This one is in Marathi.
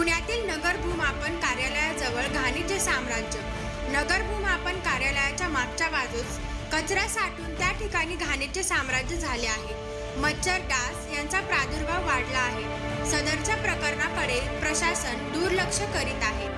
नगर भूमापन कार्यालयाजवळ घाणीचे साम्राज्य. नगर भूमापन कार्यालयाच्या मागच्या बाजूस कचरा साठून त्या ठिकाणी घाणीचे साम्राज्य झाले आहे. मच्छर डास यांचा प्रादुर्भाव वाढला आहे. सदरच्या प्रकरणाकडे प्रशासन दुर्लक्ष करीत आहे.